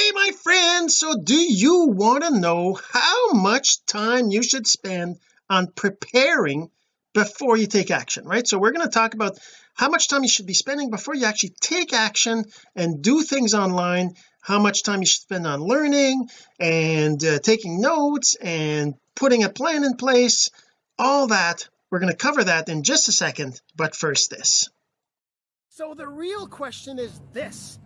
hey my friend so do you want to know how much time you should spend on preparing before you take action right? So we're going to talk about how much time you should be spending before you actually take action and do things online how much time you should spend on learning and uh, taking notes and putting a plan in place. All that we're going to cover that in just a second but first this. So the real question is this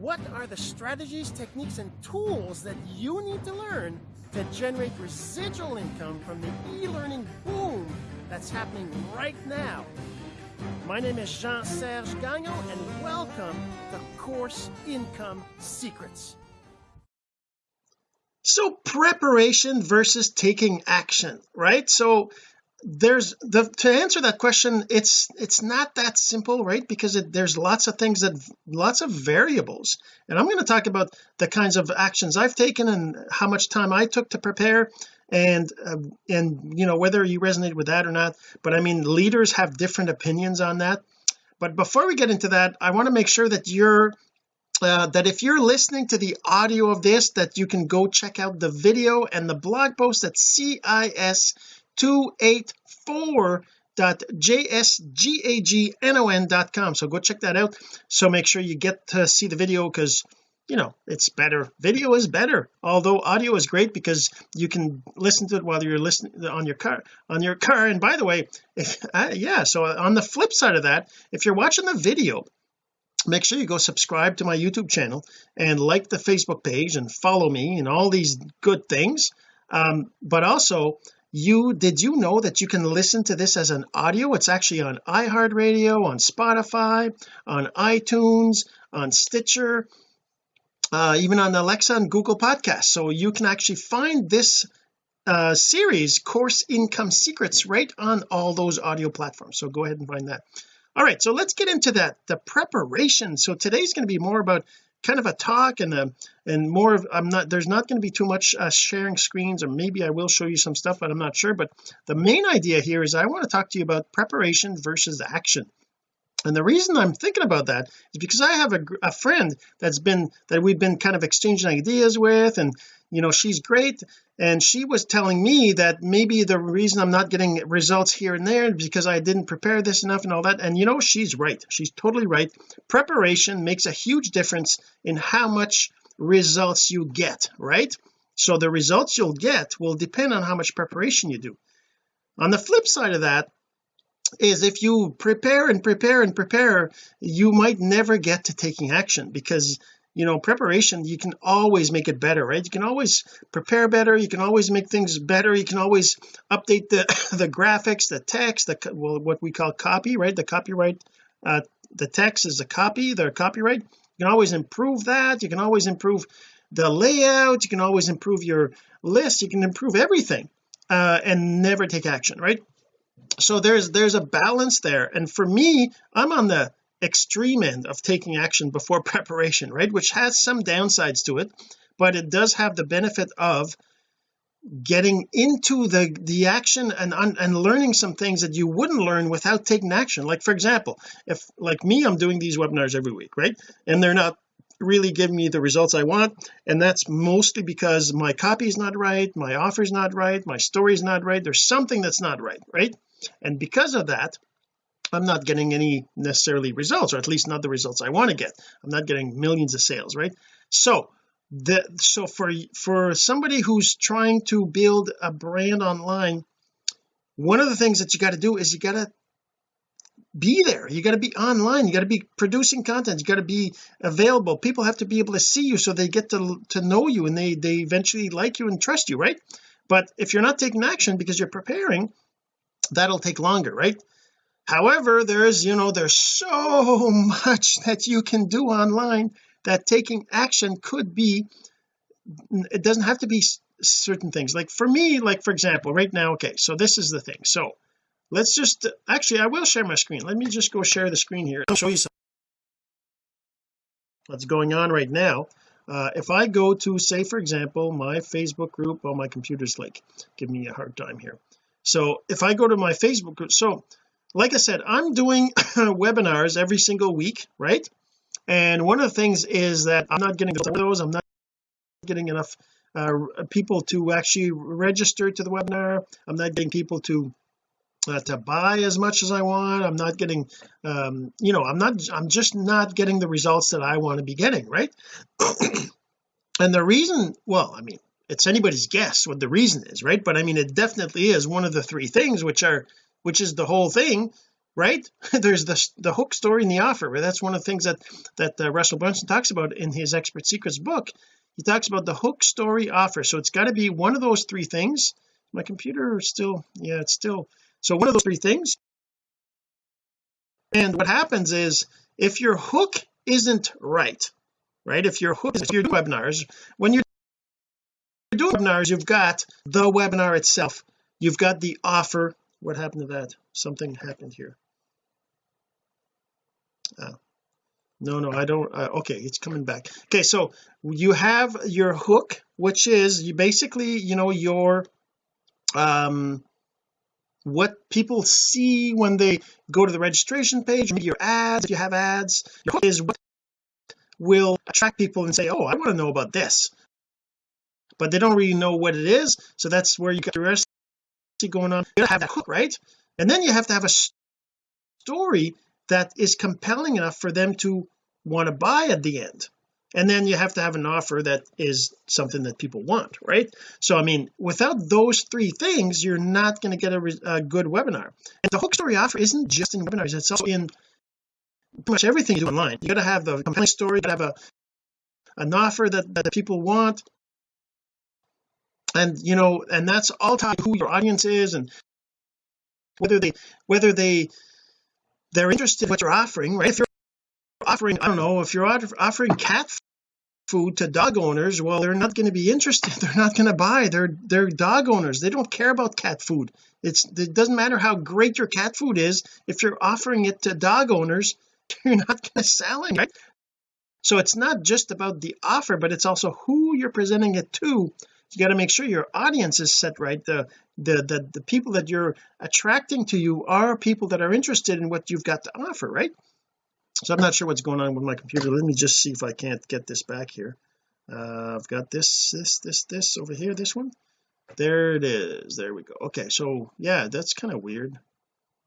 what are the strategies techniques and tools that you need to learn to generate residual income from the e-learning boom that's happening right now? My name is Jean-Serge Gagnon and welcome to Course Income Secrets. So preparation versus taking action right? So there's the to answer that question it's it's not that simple right? Because it, there's lots of things that lots of variables. And I'm going to talk about the kinds of actions I've taken and how much time I took to prepare and uh, and you know whether you resonate with that or not. But I mean leaders have different opinions on that. But before we get into that I want to make sure that you're uh, that if you're listening to the audio of this that you can go check out the video and the blog post at cis284.jsgagnon.com so go check that out. So make sure you get to see the video because you know it's better. Video is better although audio is great because you can listen to it while you're listening on your car on your car. And by the way if uh, yeah so on the flip side of that if you're watching the video make sure you go subscribe to my YouTube channel and like the Facebook page and follow me and all these good things. Um, but also you did you know that you can listen to this as an audio? It's actually on iHeartRadio on Spotify on iTunes on Stitcher uh, even on Alexa and Google Podcasts. So you can actually find this uh, series course income secrets right on all those audio platforms. So go ahead and find that. All right so let's get into that the preparation. So today's going to be more about kind of a talk and a and more of I'm not there's not going to be too much uh, sharing screens or maybe I will show you some stuff but I'm not sure. But the main idea here is I want to talk to you about preparation versus action and the reason I'm thinking about that is because I have a, a friend that's been that we've been kind of exchanging ideas with and you know she's great. And she was telling me that maybe the reason I'm not getting results here and there because I didn't prepare this enough and all that. And you know she's right. She's totally right. Preparation makes a huge difference in how much results you get right? So the results you'll get will depend on how much preparation you do. On the flip side of that is if you prepare and prepare and prepare you might never get to taking action because you know preparation you can always make it better right? You can always prepare better you can always make things better you can always update the the graphics the text the well what we call copy right? The copyright uh the text is a copy the copyright. You can always improve that you can always improve the layout you can always improve your list you can improve everything uh and never take action right so there's there's a balance there. And for me I'm on the extreme end of taking action before preparation right? Which has some downsides to it but it does have the benefit of getting into the the action and and learning some things that you wouldn't learn without taking action. Like for example if like me I'm doing these webinars every week right? And they're not really giving me the results I want and that's mostly because my copy is not right my offer is not right my story is not right there's something that's not right right? And because of that I'm not getting any necessarily results or at least not the results I want to get. I'm not getting millions of sales right? So the so for for somebody who's trying to build a brand online one of the things that you got to do is you got to be there. You got to be online. You got to be producing content. You got to be available. People have to be able to see you so they get to to know you and they they eventually like you and trust you right? But if you're not taking action because you're preparing that'll take longer right? However there's you know there's so much that you can do online that taking action could be it doesn't have to be certain things. Like for me like for example right now okay so this is the thing. So let's just actually I will share my screen. Let me just go share the screen here. I'll show you something what's going on right now. Uh, if I go to say for example my Facebook group oh my computer's like give me a hard time here. So if I go to my Facebook group so like I said I'm doing webinars every single week right? And one of the things is that I'm not getting those I'm not getting enough uh, people to actually register to the webinar I'm not getting people to uh, to buy as much as I want. I'm not getting um you know I'm not I'm just not getting the results that I want to be getting right? And the reason well I mean it's anybody's guess what the reason is right? But I mean it definitely is one of the three things which are which is the whole thing right? There's the the hook story and the offer right? that's one of the things that that uh, Russell Brunson talks about in his expert secrets book. He talks about the hook story offer. So it's got to be one of those three things. My computer still yeah it's still so one of those three things. And what happens is if your hook isn't right right if your hook if you're doing webinars when you're doing webinars you've got the webinar itself. You've got the offer. What happened to that? Something happened here. Uh, no no I don't uh, okay it's coming back. Okay so you have your hook which is you basically you know your um what people see when they go to the registration page maybe your ads if you have ads your hook is what will attract people and say oh I want to know about this. But they don't really know what it is so that's where you got your going on. You gotta have that hook right? And then you have to have a story that is compelling enough for them to want to buy at the end and then you have to have an offer that is something that people want right? So I mean without those three things you're not going to get a, a, good webinar. And the hook story offer isn't just in webinars it's also in pretty much everything you do online. You got to have the compelling story you got to have a an offer that, that people want. And you know and that's all tied to who your audience is and whether they whether they they're interested in what you're offering right? If you're offering I don't know if you're offering cat food to dog owners well they're not going to be interested. They're not going to buy. They're they're dog owners. They don't care about cat food. It's it doesn't matter how great your cat food is if you're offering it to dog owners you're not going to sell it right? So it's not just about the offer but it's also who you're presenting it to. You got to make sure your audience is set right. The, the the the people that you're attracting to you are people that are interested in what you've got to offer right so I'm not sure what's going on with my computer. Let me just see if I can't get this back here. Uh, I've got this this this this over here this one. There it is. There we go. Okay so yeah that's kind of weird.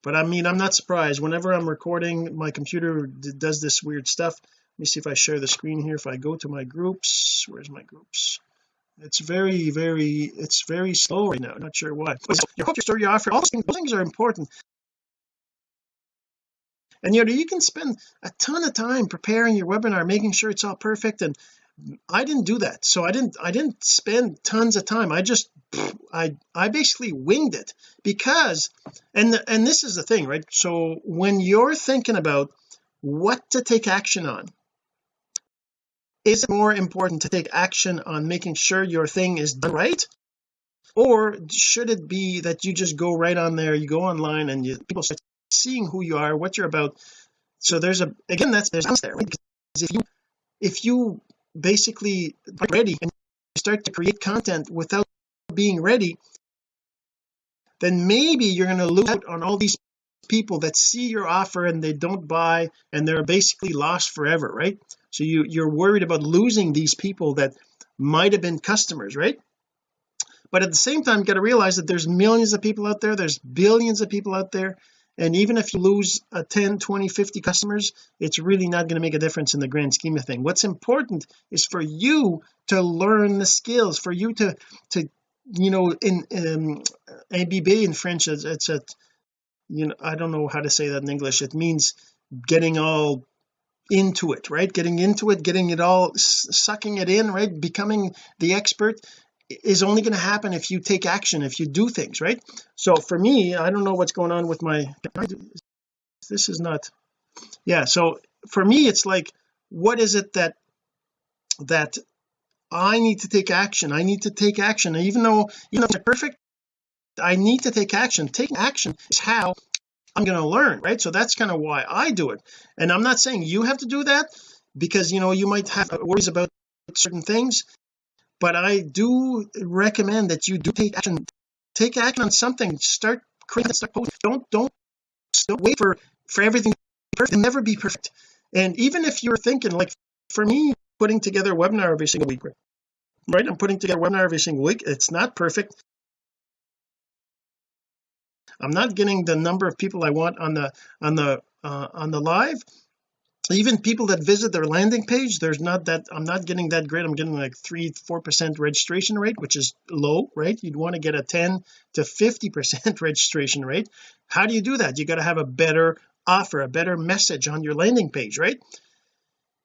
But I mean I'm not surprised. Whenever I'm recording my computer does this weird stuff. Let me see if I share the screen here. If I go to my groups where's my groups? It's very very it's very slow right now. Not sure why. But your hook your story offer all those things, those things are important and you know you can spend a ton of time preparing your webinar making sure it's all perfect and I didn't do that. So I didn't I didn't spend tons of time. I just I I basically winged it because and and this is the thing right? So when you're thinking about what to take action on is it more important to take action on making sure your thing is done right? Or should it be that you just go right on there you go online and you people start seeing who you are what you're about. So there's a again that's there's there right? if you if you basically ready and you start to create content without being ready then maybe you're going to lose out on all these people that see your offer and they don't buy and they're basically lost forever right? So you you're worried about losing these people that might have been customers right? But at the same time you got to realize that there's millions of people out there there's billions of people out there and even if you lose a 10 20 50 customers it's really not going to make a difference in the grand scheme of thing. What's important is for you to learn the skills for you to to you know in um, ABB in French it's, it's a you know I don't know how to say that in English. It means getting all into it right? Getting into it getting it all sucking it in right? Becoming the expert is only going to happen if you take action if you do things right? So for me I don't know what's going on with my this is not yeah so for me it's like what is it that that I need to take action? I need to take action. Even though you know it's perfect I need to take action. Taking action is how I'm going to learn right? So that's kind of why I do it. And I'm not saying you have to do that because you know you might have worries about certain things but I do recommend that you do take action. Take action on something. Start creating start posting don't don't don't wait for for everything perfect. Never be perfect. And even if you're thinking like for me putting together a webinar every single week right? I'm putting together a webinar every single week. It's not perfect. I'm not getting the number of people I want on the on the uh, on the live even people that visit their landing page there's not that I'm not getting that great I'm getting like three four percent registration rate which is low right? You'd want to get a 10 to 50 percent registration rate. How do you do that? You got to have a better offer a better message on your landing page right?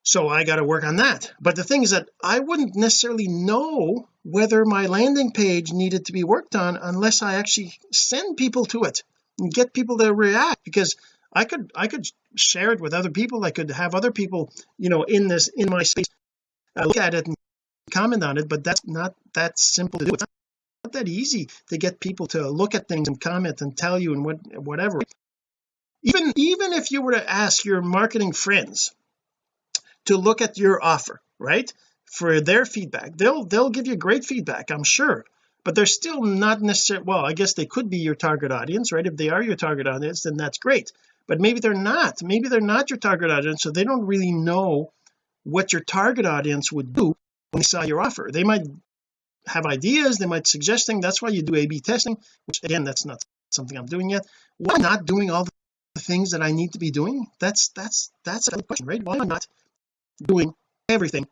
So I got to work on that. But the thing is that I wouldn't necessarily know whether my landing page needed to be worked on unless I actually send people to it and get people to react because I could I could share it with other people. I could have other people you know in this in my space uh, look at it and comment on it but that's not that simple to do. It's not that easy to get people to look at things and comment and tell you and what whatever. Even even if you were to ask your marketing friends to look at your offer right for their feedback they'll they'll give you great feedback I'm sure but they're still not necessarily well I guess they could be your target audience right? If they are your target audience then that's great but maybe they're not. Maybe they're not your target audience so they don't really know what your target audience would do when they saw your offer. They might have ideas they might suggest things. That's why you do A-B testing which again that's not something I'm doing yet. Why not doing all the things that I need to be doing? That's that's that's a question right? Why am I not doing everything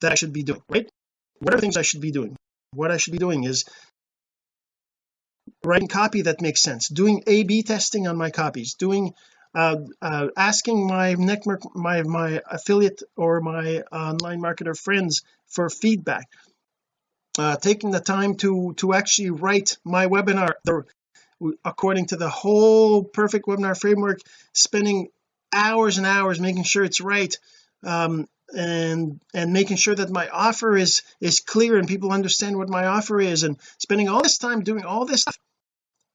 that I should be doing right? What are things I should be doing. What I should be doing is writing copy that makes sense doing A-B testing on my copies doing uh, uh, asking my network my my affiliate or my online marketer friends for feedback uh, taking the time to to actually write my webinar according to the whole perfect webinar framework spending hours and hours making sure it's right um, and and making sure that my offer is is clear and people understand what my offer is and spending all this time doing all this stuff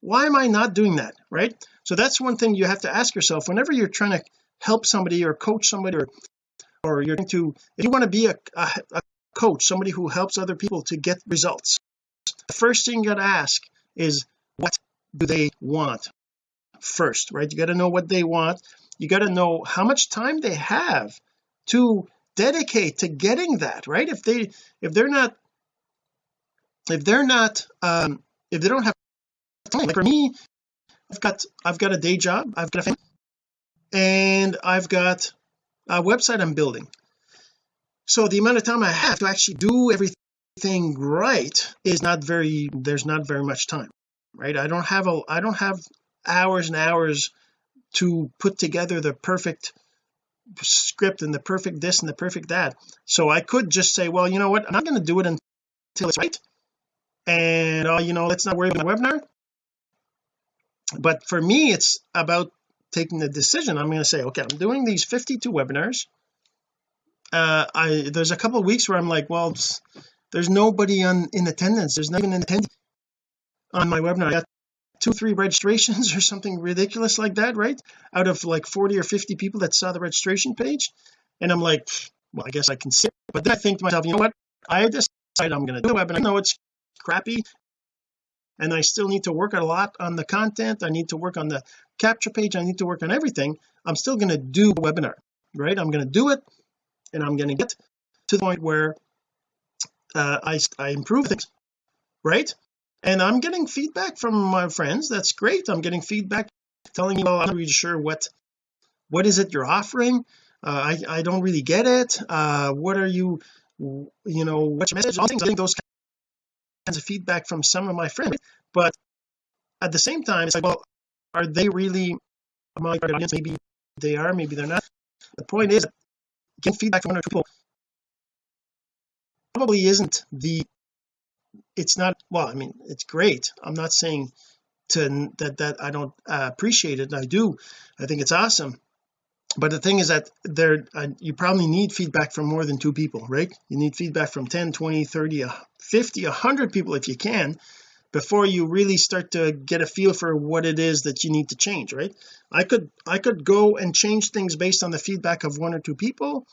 why am I not doing that right? So that's one thing you have to ask yourself whenever you're trying to help somebody or coach somebody or or you're going to if you want to be a, a, a coach somebody who helps other people to get results the first thing you got to ask is what do they want first right? You got to know what they want. You got to know how much time they have to dedicate to getting that right? If they if they're not if they're not um if they don't have time. Like for me I've got I've got a day job I've got a family and I've got a website I'm building. So the amount of time I have to actually do everything right is not very there's not very much time right? I don't have a I don't have hours and hours to put together the perfect script and the perfect this and the perfect that. So I could just say well you know what? I'm not going to do it until it's right. And uh, you know let's not worry about the webinar but for me it's about taking the decision. I'm going to say okay I'm doing these 52 webinars. Uh I there's a couple weeks where I'm like well there's nobody on in attendance. There's not even an attendee on my webinar. I got two three registrations or something ridiculous like that right? Out of like 40 or 50 people that saw the registration page. And I'm like well I guess I can sit but then I think to myself you know what? I decided I'm going to do a webinar. I know it's crappy and I still need to work a lot on the content I need to work on the capture page I need to work on everything I'm still going to do a webinar right? I'm going to do it and I'm going to get to the point where uh, I, I improve things right? And I'm getting feedback from my friends that's great I'm getting feedback telling me well I'm not really sure what what is it you're offering? Uh, I I don't really get it uh what are you you know what's your message? All things I think those kinds of feedback from some of my friends but at the same time it's like well are they really my audience? Maybe they are maybe they're not. The point is getting feedback from other people probably isn't the it's not well I mean it's great. I'm not saying to that that I don't uh, appreciate it I do. I think it's awesome but the thing is that there uh, you probably need feedback from more than two people right? You need feedback from 10 20 30 50 100 people if you can before you really start to get a feel for what it is that you need to change right? I could I could go and change things based on the feedback of one or two people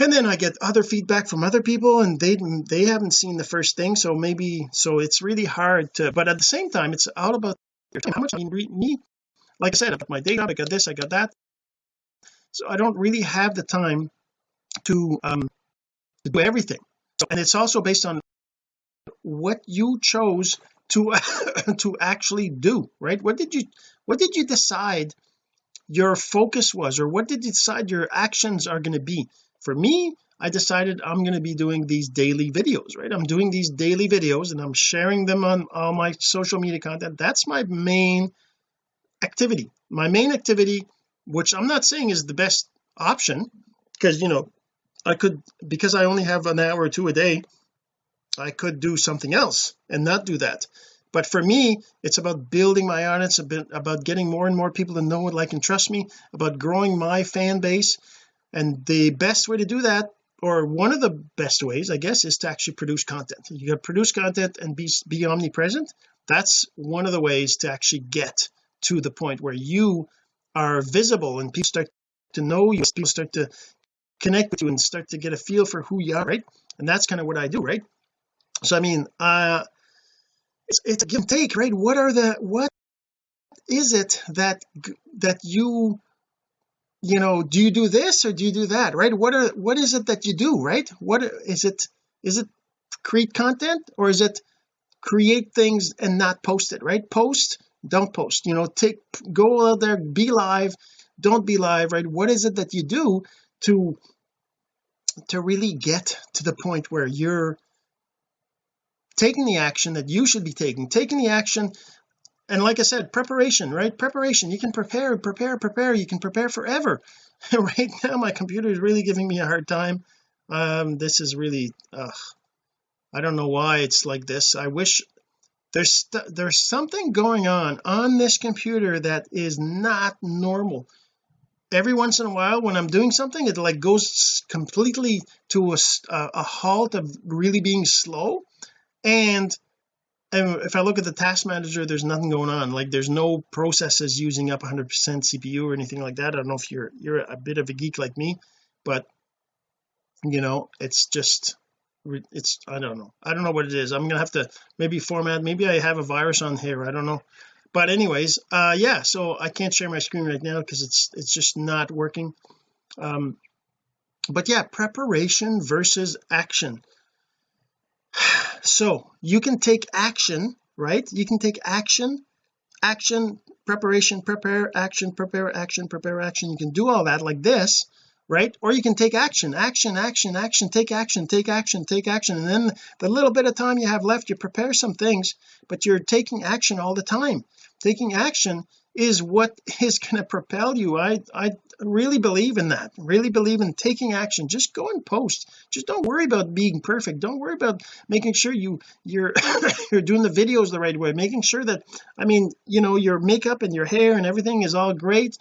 and then I get other feedback from other people and they they haven't seen the first thing so maybe so it's really hard to but at the same time it's all about your time. How much I mean me like I said I got my job I got this I got that so I don't really have the time to um to do everything. So, and it's also based on what you chose to to actually do right? What did you what did you decide your focus was or what did you decide your actions are going to be? For me I decided I'm going to be doing these daily videos right? I'm doing these daily videos and I'm sharing them on all my social media content. That's my main activity. My main activity which I'm not saying is the best option because you know I could because I only have an hour or two a day I could do something else and not do that. But for me it's about building my audience a bit about getting more and more people to know like and trust me about growing my fan base. And the best way to do that or one of the best ways I guess is to actually produce content. You to produce content and be be omnipresent. That's one of the ways to actually get to the point where you are visible and people start to know you people start to connect with you and start to get a feel for who you are right? And that's kind of what I do right? So I mean uh it's, it's a give and take right? What are the what is it that that you you know do you do this or do you do that right? What are what is it that you do right? What is it is it create content or is it create things and not post it right? Post don't post you know take go out there be live don't be live right? What is it that you do to to really get to the point where you're taking the action that you should be taking taking the action and like I said preparation right? Preparation. You can prepare prepare prepare. You can prepare forever. Right now my computer is really giving me a hard time. Um this is really uh I don't know why it's like this. I wish there's there's something going on on this computer that is not normal. Every once in a while when I'm doing something it like goes completely to a, a halt of really being slow. And if I look at the task manager there's nothing going on. Like there's no processes using up 100% CPU or anything like that. I don't know if you're you're a bit of a geek like me but you know it's just it's I don't know. I don't know what it is. I'm gonna have to maybe format maybe I have a virus on here I don't know. But anyways uh yeah so I can't share my screen right now because it's it's just not working. Um but yeah preparation versus action. So you can take action right? You can take action action preparation prepare action prepare action prepare action. You can do all that like this right? Or you can take action action action action take action take action take action and then the little bit of time you have left you prepare some things but you're taking action all the time. Taking action is what is going to propel you. I I really believe in that really believe in taking action. Just go and post. Just don't worry about being perfect. Don't worry about making sure you you're you're doing the videos the right way. Making sure that I mean you know your makeup and your hair and everything is all great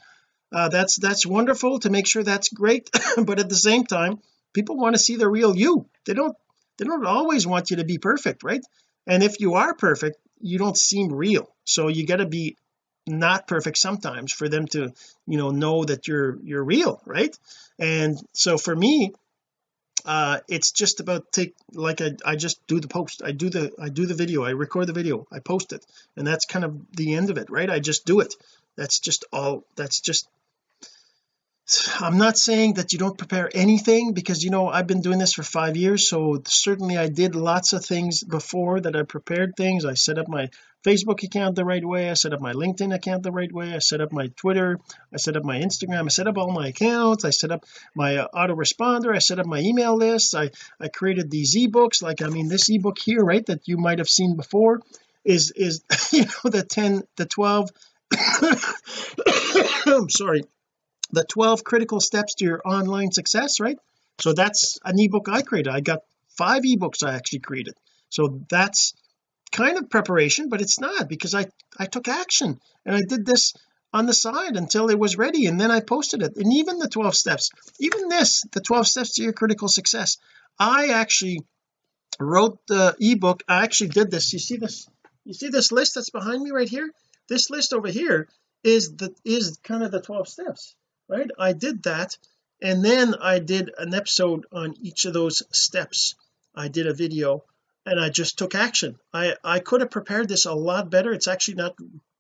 uh, that's that's wonderful to make sure that's great but at the same time people want to see the real you. They don't they don't always want you to be perfect right? And if you are perfect you don't seem real. So you got to be not perfect sometimes for them to you know know that you're you're real right? And so for me uh it's just about take like I, I just do the post I do the I do the video I record the video I post it and that's kind of the end of it right? I just do it. That's just all that's just I'm not saying that you don't prepare anything because you know I've been doing this for five years so certainly I did lots of things before that I prepared things. I set up my Facebook account the right way. I set up my LinkedIn account the right way. I set up my Twitter. I set up my Instagram. I set up all my accounts. I set up my uh, autoresponder. I set up my email list I I created these ebooks. Like I mean this ebook here right that you might have seen before is is you know the 10 the 12 I'm sorry the 12 critical steps to your online success right? So that's an ebook I created. I got five ebooks I actually created. So that's kind of preparation but it's not because I I took action and I did this on the side until it was ready and then I posted it. And even the 12 steps even this the 12 steps to your critical success I actually wrote the ebook. I actually did this. You see this you see this list that's behind me right here? This list over here is the is kind of the 12 steps right? I did that and then I did an episode on each of those steps. I did a video and I just took action. I I could have prepared this a lot better. It's actually not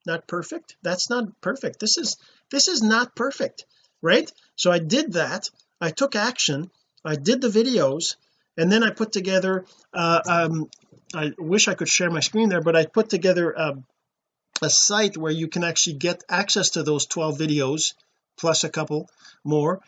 not perfect. That's not perfect. This is this is not perfect right? So I did that. I took action. I did the videos and then I put together uh, um, I wish I could share my screen there but I put together a, a site where you can actually get access to those 12 videos plus a couple more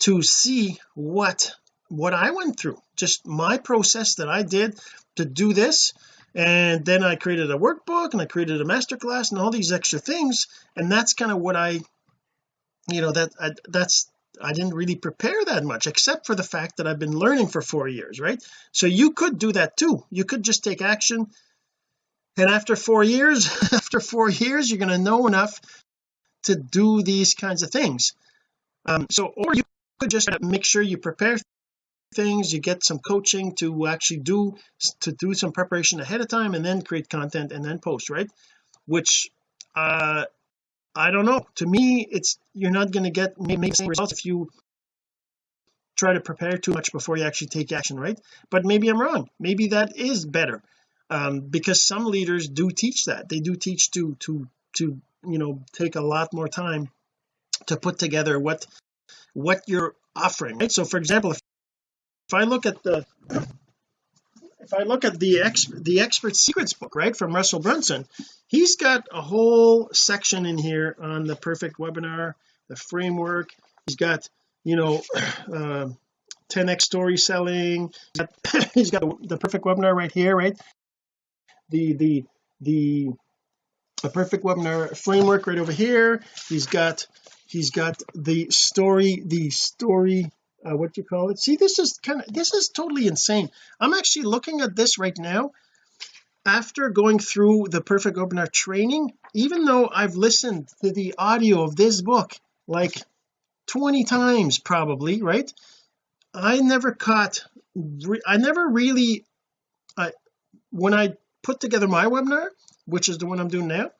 to see what what I went through just my process that I did to do this. And then I created a workbook and I created a masterclass and all these extra things. And that's kind of what I you know that I, that's I didn't really prepare that much except for the fact that I've been learning for four years right? So you could do that too. You could just take action. And after four years after four years you're going to know enough to do these kinds of things. Um so or you could just make sure you prepare things you get some coaching to actually do to do some preparation ahead of time and then create content and then post right? Which uh I don't know. To me it's you're not going to get maybe same results if you try to prepare too much before you actually take action right? But maybe I'm wrong. Maybe that is better um because some leaders do teach that. They do teach to to to you know take a lot more time to put together what what you're offering right? So for example if if I look at the if I look at the ex the expert secrets book right from Russell Brunson he's got a whole section in here on the perfect webinar the framework. He's got you know uh, 10x story selling. He's got the perfect webinar right here right? The the the the perfect webinar framework right over here. He's got he's got the story the story uh, what do you call it? See this is kind of this is totally insane. I'm actually looking at this right now. After going through the perfect webinar training even though I've listened to the audio of this book like 20 times probably right? I never caught I never really I when I put together my webinar which is the one I'm doing now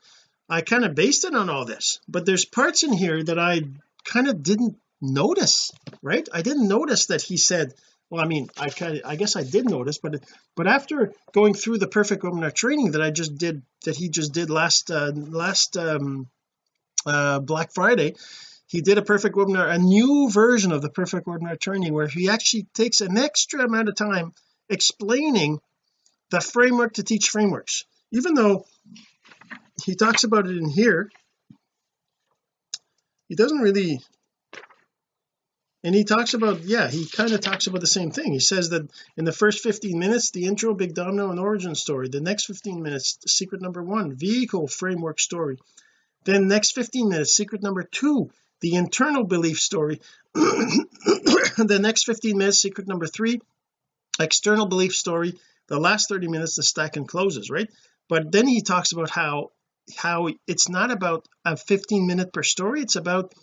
I kind of based it on all this. But there's parts in here that I kind of didn't notice right? I didn't notice that he said well I mean I kind of I guess I did notice but but after going through the perfect webinar training that I just did that he just did last uh last um uh Black Friday he did a perfect webinar a new version of the perfect webinar training where he actually takes an extra amount of time explaining the framework to teach frameworks. Even though he talks about it in here. He doesn't really and he talks about yeah he kind of talks about the same thing. He says that in the first 15 minutes the intro big domino and origin story. The next 15 minutes secret number one vehicle framework story. Then next 15 minutes secret number two the internal belief story. The next 15 minutes secret number three external belief story. The last 30 minutes the stack and closes right? But then he talks about how how it's not about a 15 minute per story it's about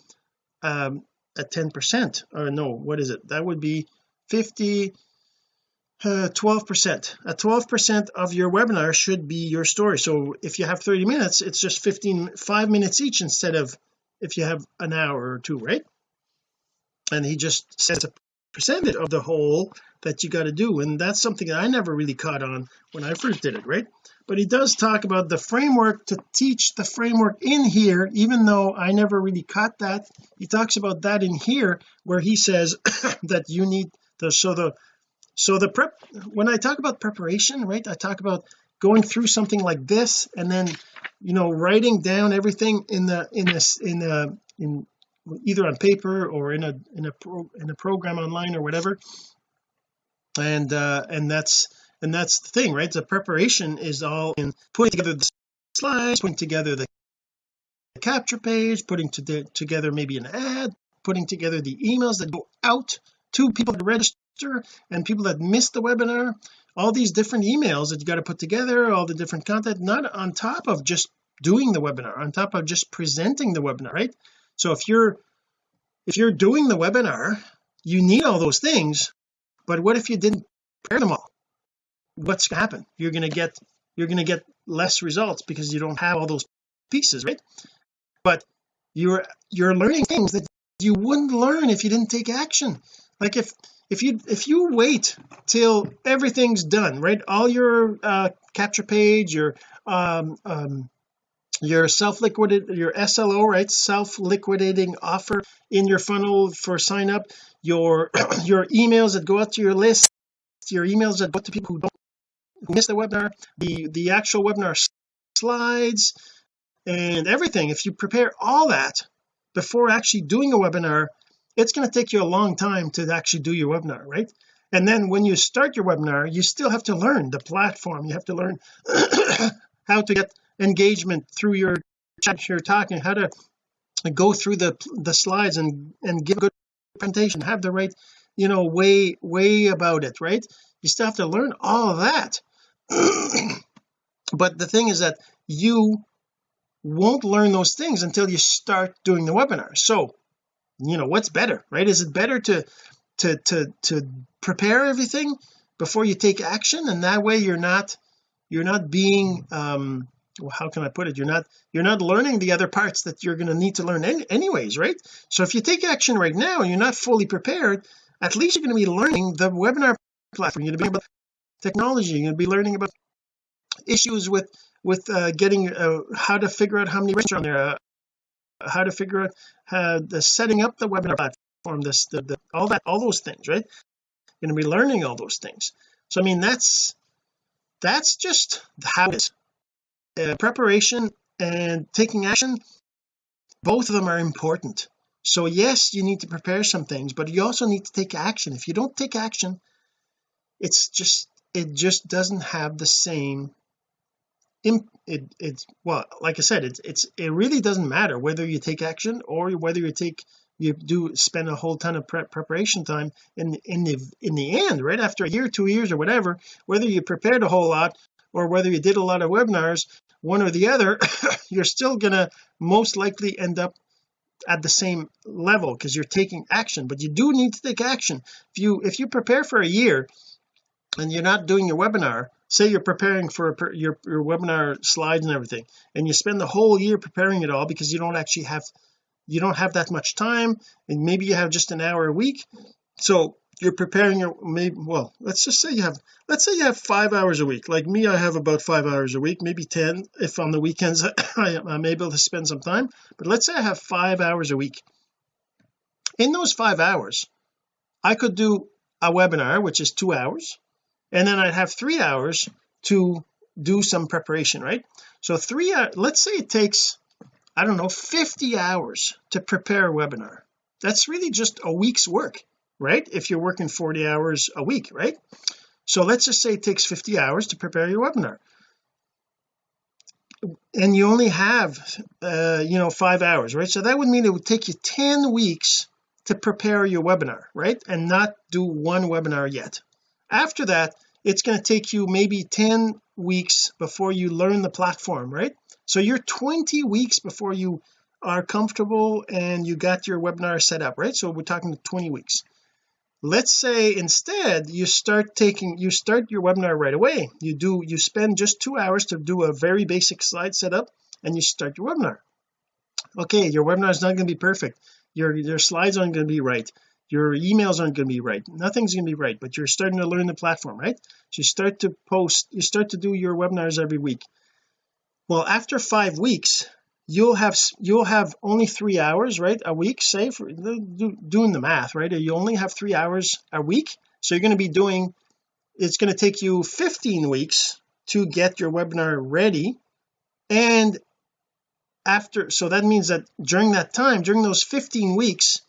um a 10 percent or no what is it? That would be 50 uh, 12 percent. A 12 percent of your webinar should be your story. So if you have 30 minutes it's just 15 five minutes each instead of if you have an hour or two right? And he just says a percentage of the whole that you got to do. And that's something that I never really caught on when I first did it right? But he does talk about the framework to teach the framework in here even though I never really caught that. He talks about that in here where he says that you need the so the so the prep when I talk about preparation right I talk about going through something like this and then you know writing down everything in the in this in the in either on paper or in a in a pro, in a program online or whatever. And uh and that's and that's the thing right? The preparation is all in putting together the slides putting together the capture page putting to together maybe an ad putting together the emails that go out to people that register and people that miss the webinar. All these different emails that you got to put together all the different content not on top of just doing the webinar on top of just presenting the webinar right so if you're if you're doing the webinar you need all those things but what if you didn't prepare them all? What's going to happen? You're going to get you're going to get less results because you don't have all those pieces right? But you're you're learning things that you wouldn't learn if you didn't take action. Like if if you if you wait till everything's done right? All your uh capture page your um um your self-liquidated your SLO right? Self-liquidating offer in your funnel for sign up. Your your emails that go out to your list your emails that go to people who don't who miss the webinar the the actual webinar slides and everything. If you prepare all that before actually doing a webinar it's going to take you a long time to actually do your webinar right? And then when you start your webinar you still have to learn the platform. You have to learn how to get engagement through your chat you're talking how to go through the the slides and and give a good presentation have the right you know way way about it right? You still have to learn all that. But the thing is that you won't learn those things until you start doing the webinar. So you know what's better right? Is it better to to to to prepare everything before you take action? And that way you're not you're not being um how can I put it? You're not you're not learning the other parts that you're going to need to learn any, anyways right? So if you take action right now and you're not fully prepared at least you're going to be learning the webinar platform. You're going to be about technology. You're going to be learning about issues with with uh, getting uh, how to figure out how many are on there uh, how to figure out how the setting up the webinar platform this the, the, all that all those things right? You're going to be learning all those things. So I mean that's that's just how it is uh, preparation and taking action both of them are important. So yes you need to prepare some things but you also need to take action. If you don't take action it's just it just doesn't have the same imp it it's well like I said it's it's it really doesn't matter whether you take action or whether you take you do spend a whole ton of prep preparation time in in the in the end right after a year two years or whatever whether you prepared a whole lot or whether you did a lot of webinars one or the other you're still gonna most likely end up at the same level because you're taking action but you do need to take action. If you if you prepare for a year and you're not doing your webinar say you're preparing for your, your webinar slides and everything and you spend the whole year preparing it all because you don't actually have you don't have that much time and maybe you have just an hour a week so you're preparing your maybe well let's just say you have let's say you have five hours a week. Like me I have about five hours a week maybe 10 if on the weekends I, I'm able to spend some time. But let's say I have five hours a week. In those five hours I could do a webinar which is two hours and then I'd have three hours to do some preparation right? So three uh, let's say it takes I don't know 50 hours to prepare a webinar. That's really just a week's work right? If you're working 40 hours a week right? So let's just say it takes 50 hours to prepare your webinar. And you only have uh you know five hours right? So that would mean it would take you 10 weeks to prepare your webinar right? And not do one webinar yet. After that it's going to take you maybe 10 weeks before you learn the platform right? So you're 20 weeks before you are comfortable and you got your webinar set up right? So we're talking 20 weeks let's say instead you start taking you start your webinar right away. You do you spend just two hours to do a very basic slide setup and you start your webinar. Okay your webinar is not going to be perfect. Your your slides aren't going to be right. Your emails aren't going to be right. Nothing's going to be right but you're starting to learn the platform right? So you start to post you start to do your webinars every week. Well after five weeks you'll have you'll have only three hours right a week say for do, doing the math right? You only have three hours a week so you're going to be doing it's going to take you 15 weeks to get your webinar ready. And after so that means that during that time during those 15 weeks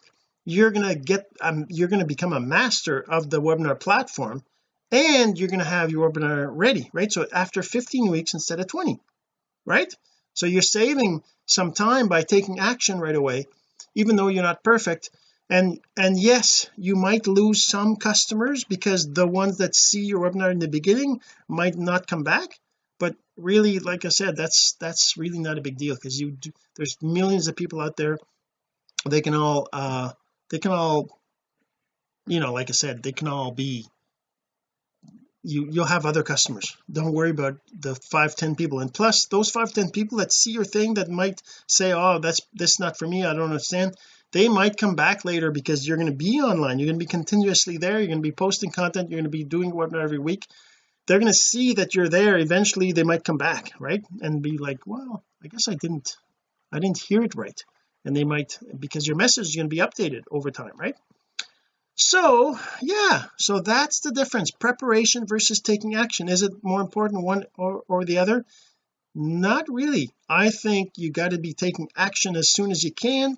you're going to get um, you're going to become a master of the webinar platform and you're going to have your webinar ready right? So after 15 weeks instead of 20 right so you're saving some time by taking action right away even though you're not perfect. And and yes you might lose some customers because the ones that see your webinar in the beginning might not come back. But really like I said that's that's really not a big deal because you do, there's millions of people out there. They can all uh they can all you know like I said they can all be you you'll have other customers. Don't worry about the five ten people. And plus those five ten people that see your thing that might say oh that's this not for me. I don't understand they might come back later because you're going to be online. You're going to be continuously there. You're going to be posting content. You're going to be doing webinar every week. They're going to see that you're there. Eventually they might come back right? And be like well I guess I didn't I didn't hear it right. And they might because your message is going to be updated over time right so yeah so that's the difference. Preparation versus taking action. Is it more important one or, or the other? Not really. I think you got to be taking action as soon as you can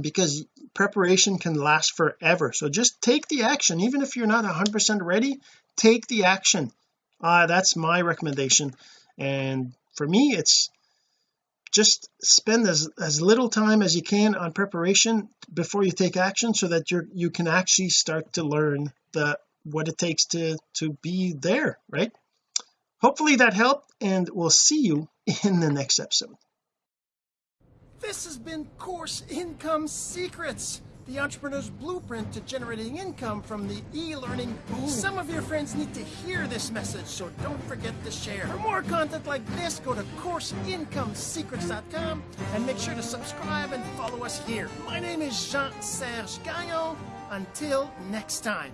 because preparation can last forever. So just take the action. Even if you're not 100% ready take the action. Uh, that's my recommendation. And for me it's just spend as as little time as you can on preparation before you take action so that you're you can actually start to learn the what it takes to to be there right? Hopefully that helped and we'll see you in the next episode. This has been Course Income Secrets, the entrepreneur's blueprint to generating income from the e-learning boom. Some of your friends need to hear this message, so don't forget to share. For more content like this, go to CourseIncomeSecrets.com and make sure to subscribe and follow us here. My name is Jean-Serge Gagnon. Until next time.